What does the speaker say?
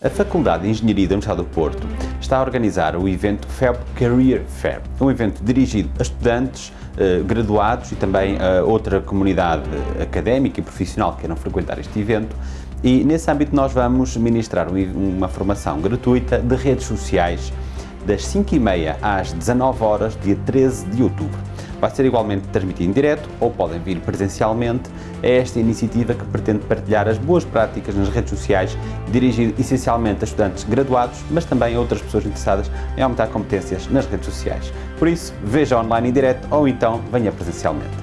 A Faculdade de Engenharia da Universidade do Porto está a organizar o evento FEB Career Fair, um evento dirigido a estudantes, eh, graduados e também a outra comunidade académica e profissional que queiram frequentar este evento e nesse âmbito nós vamos ministrar uma formação gratuita de redes sociais das 5h30 às 19 horas, dia 13 de outubro. Vai ser igualmente transmitido em direto ou podem vir presencialmente a esta iniciativa que pretende partilhar as boas práticas nas redes sociais, dirigido essencialmente a estudantes graduados, mas também a outras pessoas interessadas em aumentar competências nas redes sociais. Por isso, veja online em direto ou então venha presencialmente.